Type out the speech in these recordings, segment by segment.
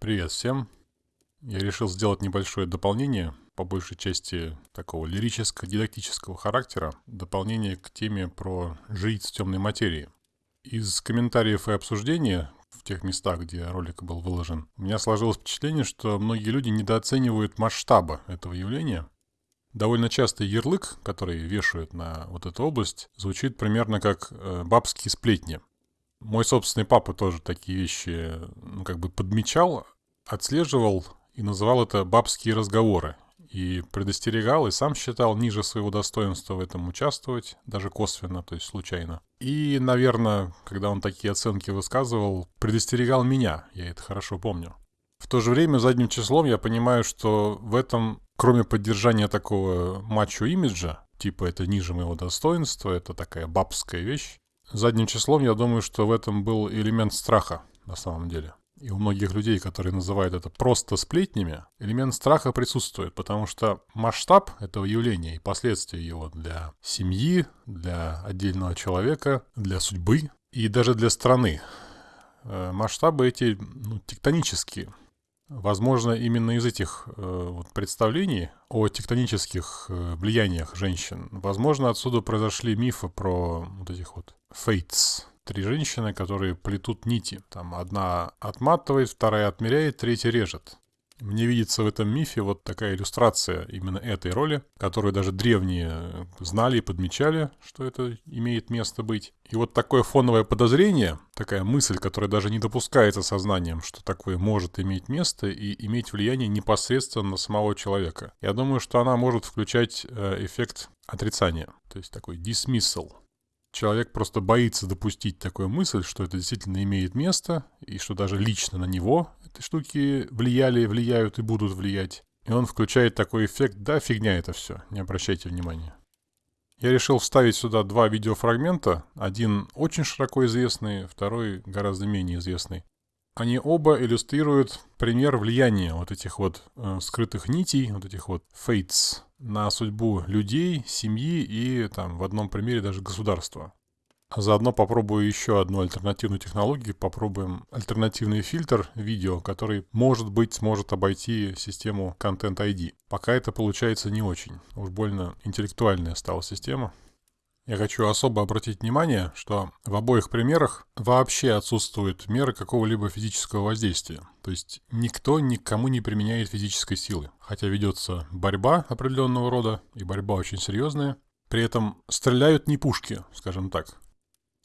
Привет всем. Я решил сделать небольшое дополнение, по большей части такого лирическо-дидактического характера, дополнение к теме про жриц темной материи. Из комментариев и обсуждения в тех местах, где ролик был выложен, у меня сложилось впечатление, что многие люди недооценивают масштаба этого явления. Довольно часто ярлык, который вешают на вот эту область, звучит примерно как э, «бабские сплетни». Мой собственный папа тоже такие вещи, ну, как бы подмечал, отслеживал и называл это «бабские разговоры». И предостерегал, и сам считал ниже своего достоинства в этом участвовать, даже косвенно, то есть случайно. И, наверное, когда он такие оценки высказывал, предостерегал меня, я это хорошо помню. В то же время задним числом я понимаю, что в этом, кроме поддержания такого мачо-имиджа, типа это ниже моего достоинства, это такая бабская вещь, задним числом я думаю, что в этом был элемент страха на самом деле. И у многих людей, которые называют это просто сплетнями, элемент страха присутствует, потому что масштаб этого явления и последствия его для семьи, для отдельного человека, для судьбы и даже для страны, э, масштабы эти ну, тектонические. Возможно, именно из этих э, вот, представлений о тектонических э, влияниях женщин, возможно, отсюда произошли мифы про вот этих вот фейтс, три женщины, которые плетут нити. Там одна отматывает, вторая отмеряет, третья режет. Мне видится в этом мифе вот такая иллюстрация именно этой роли, которую даже древние знали и подмечали, что это имеет место быть. И вот такое фоновое подозрение, такая мысль, которая даже не допускается сознанием, что такое может иметь место и иметь влияние непосредственно на самого человека. Я думаю, что она может включать э, эффект отрицания, то есть такой dismissal. Человек просто боится допустить такую мысль, что это действительно имеет место, и что даже лично на него эти штуки влияли, влияют и будут влиять. И он включает такой эффект, да, фигня это все, не обращайте внимания. Я решил вставить сюда два видеофрагмента, один очень широко известный, второй гораздо менее известный. Они оба иллюстрируют пример влияния вот этих вот э, скрытых нитей, вот этих вот фейтс на судьбу людей, семьи и там в одном примере даже государства. Заодно попробую еще одну альтернативную технологию, попробуем альтернативный фильтр видео, который, может быть, сможет обойти систему Content ID. Пока это получается не очень. Уж больно интеллектуальная стала система. Я хочу особо обратить внимание, что в обоих примерах вообще отсутствуют меры какого-либо физического воздействия. То есть никто никому не применяет физической силы. Хотя ведется борьба определенного рода, и борьба очень серьезная. При этом стреляют не пушки, скажем так.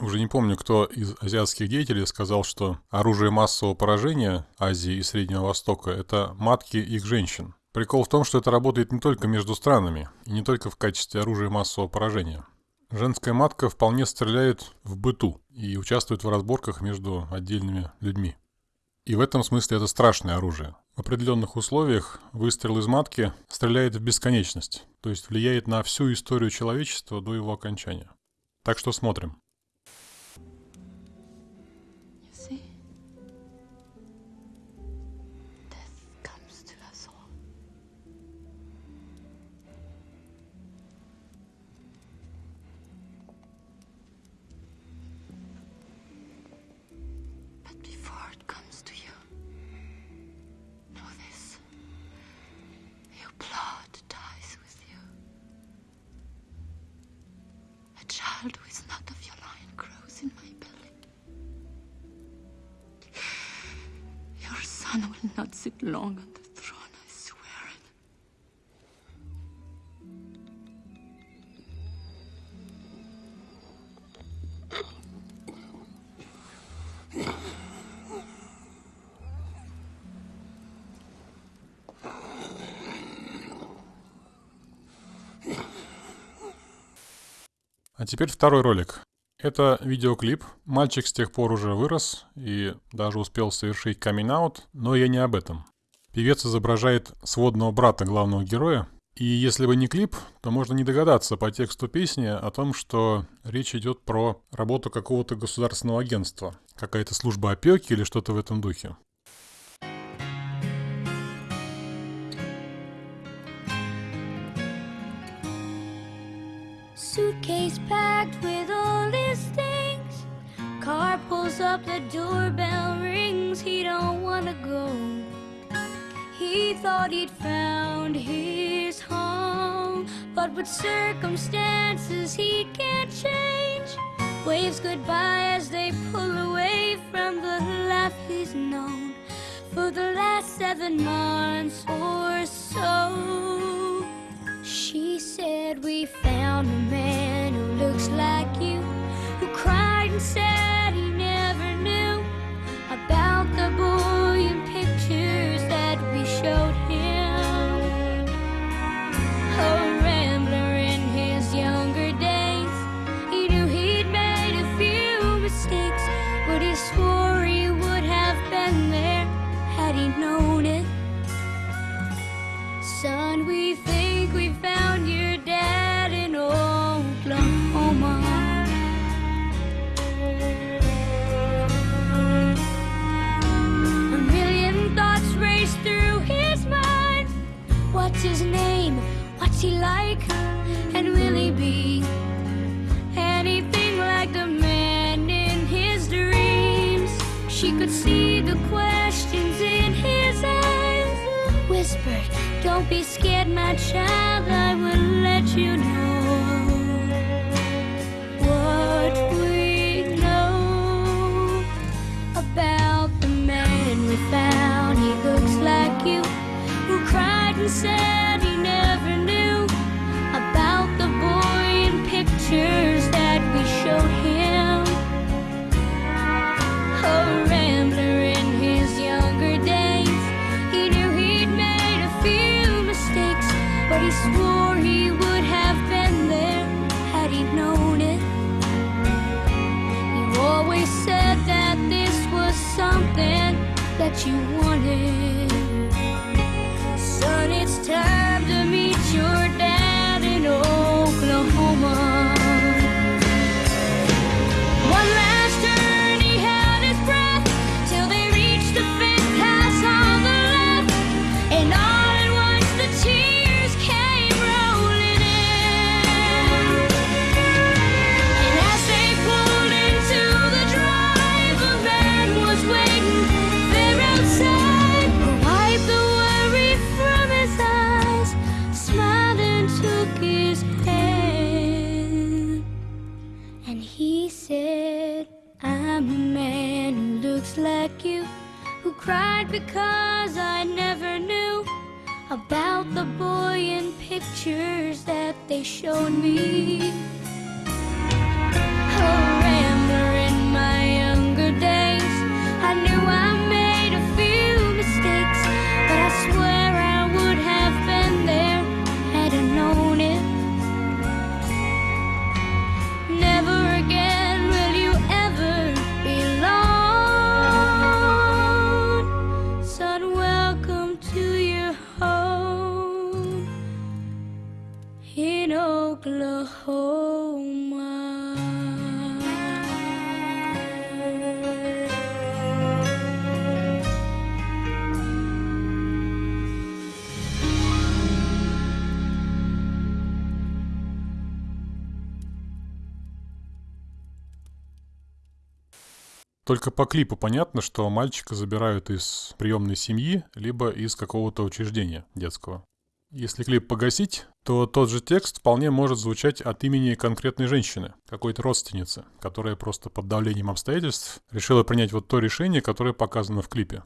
Уже не помню, кто из азиатских деятелей сказал, что оружие массового поражения Азии и Среднего Востока – это матки их женщин. Прикол в том, что это работает не только между странами, и не только в качестве оружия массового поражения. Женская матка вполне стреляет в быту и участвует в разборках между отдельными людьми. И в этом смысле это страшное оружие. В определенных условиях выстрел из матки стреляет в бесконечность, то есть влияет на всю историю человечества до его окончания. Так что смотрим. Child who is not of your line grows in my belly. Your son will not sit long on теперь второй ролик. Это видеоклип. Мальчик с тех пор уже вырос и даже успел совершить камин-аут, но я не об этом. Певец изображает сводного брата главного героя, и если бы не клип, то можно не догадаться по тексту песни о том, что речь идет про работу какого-то государственного агентства, какая-то служба опеки или что-то в этом духе. Suitcase packed with all his things. Car pulls up, the doorbell rings. he don't wanna go. He thought he'd found his home, but with circumstances he can't change. Waves goodbye as they pull away from the life he's known for the last seven months or so. She said, We found a man who looks like you, who cried and said he never knew about the boy in pictures that we showed him. A rambler in his younger days, he knew he'd made a few mistakes, but he swore he would have been there had he known it. Son, we think we found your dad in Oklahoma. A million thoughts race through his mind. What's his name? What's he like? And will he be anything like the man in his dreams? She could see the eyes. Whispered, Don't be scared, my child, I will let you know what we know about the man we found. He looks like you, who cried and said that you wanted. Because I never knew about the boy in pictures that they showed me. A rambler in my younger days, I knew I Только по клипу понятно, что мальчика забирают из приемной семьи, либо из какого-то учреждения детского. Если клип погасить, то тот же текст вполне может звучать от имени конкретной женщины, какой-то родственницы, которая просто под давлением обстоятельств решила принять вот то решение, которое показано в клипе.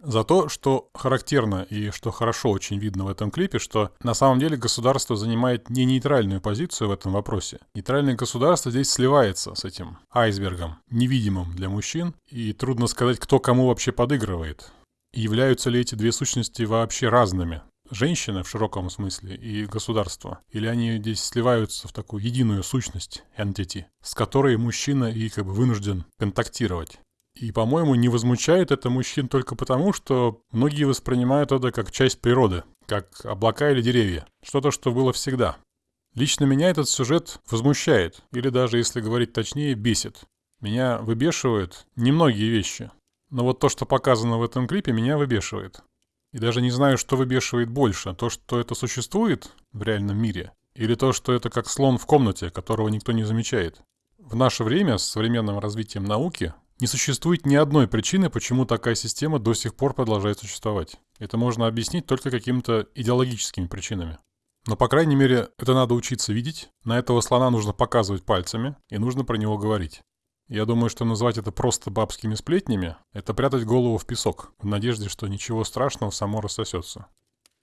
Зато, что характерно и что хорошо очень видно в этом клипе, что на самом деле государство занимает не нейтральную позицию в этом вопросе. Нейтральное государство здесь сливается с этим айсбергом, невидимым для мужчин, и трудно сказать, кто кому вообще подыгрывает. Являются ли эти две сущности вообще разными? Женщины в широком смысле и государство? Или они здесь сливаются в такую единую сущность, entity, с которой мужчина и как бы вынужден контактировать? И, по-моему, не возмущает это мужчин только потому, что многие воспринимают это как часть природы, как облака или деревья. Что-то, что было всегда. Лично меня этот сюжет возмущает, или даже, если говорить точнее, бесит. Меня выбешивают немногие вещи. Но вот то, что показано в этом клипе, меня выбешивает. И даже не знаю, что выбешивает больше. То, что это существует в реальном мире, или то, что это как слон в комнате, которого никто не замечает. В наше время с современным развитием науки Не существует ни одной причины, почему такая система до сих пор продолжает существовать. Это можно объяснить только какими-то идеологическими причинами. Но, по крайней мере, это надо учиться видеть. На этого слона нужно показывать пальцами, и нужно про него говорить. Я думаю, что назвать это просто бабскими сплетнями – это прятать голову в песок, в надежде, что ничего страшного само рассосется.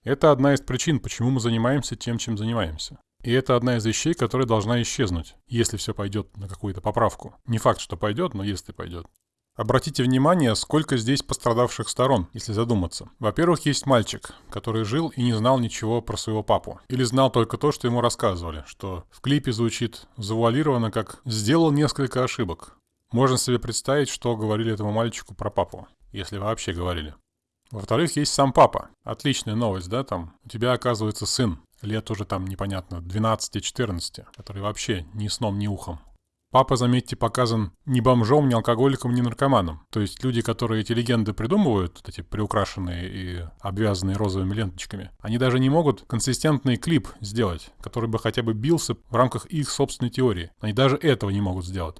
Это одна из причин, почему мы занимаемся тем, чем занимаемся. И это одна из вещей, которая должна исчезнуть, если все пойдет на какую-то поправку. Не факт, что пойдет, но если пойдет. Обратите внимание, сколько здесь пострадавших сторон, если задуматься. Во-первых, есть мальчик, который жил и не знал ничего про своего папу. Или знал только то, что ему рассказывали, что в клипе звучит завуалированно как «сделал несколько ошибок». Можно себе представить, что говорили этому мальчику про папу, если вообще говорили. Во-вторых, есть сам папа. Отличная новость, да, там? У тебя оказывается сын, лет уже там непонятно, 12-14, который вообще ни сном, ни ухом. Папа, заметьте, показан ни бомжом, ни алкоголиком, ни наркоманом. То есть люди, которые эти легенды придумывают, эти приукрашенные и обвязанные розовыми ленточками, они даже не могут консистентный клип сделать, который бы хотя бы бился в рамках их собственной теории. Они даже этого не могут сделать.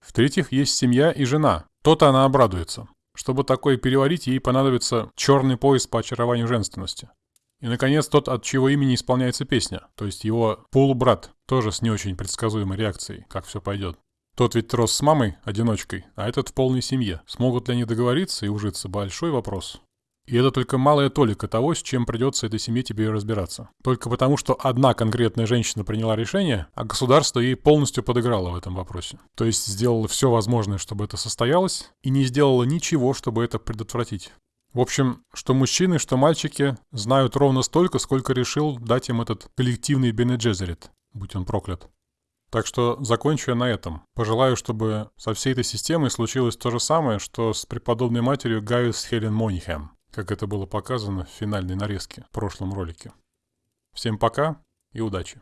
В-третьих, есть семья и жена. То-то она обрадуется. Чтобы такое переварить, ей понадобится черный пояс по очарованию женственности. И, наконец, тот, от чего имени исполняется песня, то есть его полубрат, тоже с не очень предсказуемой реакцией, как все пойдет. Тот ведь рос с мамой, одиночкой, а этот в полной семье. Смогут ли они договориться и ужиться – большой вопрос. И это только малая толика того, с чем придется этой семье тебе разбираться. Только потому, что одна конкретная женщина приняла решение, а государство ей полностью подыграло в этом вопросе. То есть сделало все возможное, чтобы это состоялось, и не сделало ничего, чтобы это предотвратить. В общем, что мужчины, что мальчики знают ровно столько, сколько решил дать им этот коллективный Бенеджезерит, будь он проклят. Так что закончу я на этом. Пожелаю, чтобы со всей этой системой случилось то же самое, что с преподобной матерью Гaius Хелен Монихэм, как это было показано в финальной нарезке в прошлом ролике. Всем пока и удачи!